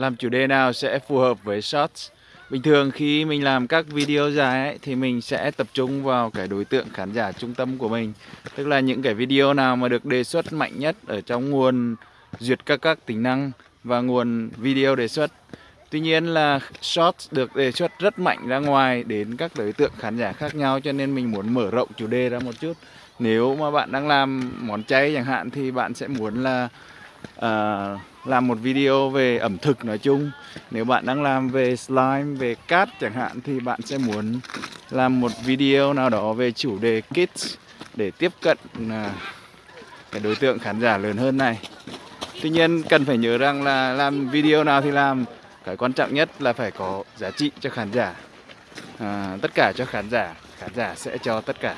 làm chủ đề nào sẽ phù hợp với shorts bình thường khi mình làm các video dài ấy, thì mình sẽ tập trung vào cái đối tượng khán giả trung tâm của mình. Tức là những cái video nào mà được đề xuất mạnh nhất ở trong nguồn duyệt các các tính năng và nguồn video đề xuất. Tuy nhiên là Shorts được đề xuất rất mạnh ra ngoài đến các đối tượng khán giả khác nhau cho nên mình muốn mở rộng chủ đề ra một chút. Nếu mà bạn đang làm món chay chẳng hạn thì bạn sẽ muốn là uh, làm một video về ẩm thực nói chung. Nếu bạn đang làm về slime, về cát chẳng hạn thì bạn sẽ muốn làm một video nào đó về chủ đề kids để tiếp cận uh, cái đối tượng khán giả lớn hơn này. Tuy nhiên cần phải nhớ rằng là làm video nào thì làm cái quan trọng nhất là phải có giá trị cho khán giả à, tất cả cho khán giả khán giả sẽ cho tất cả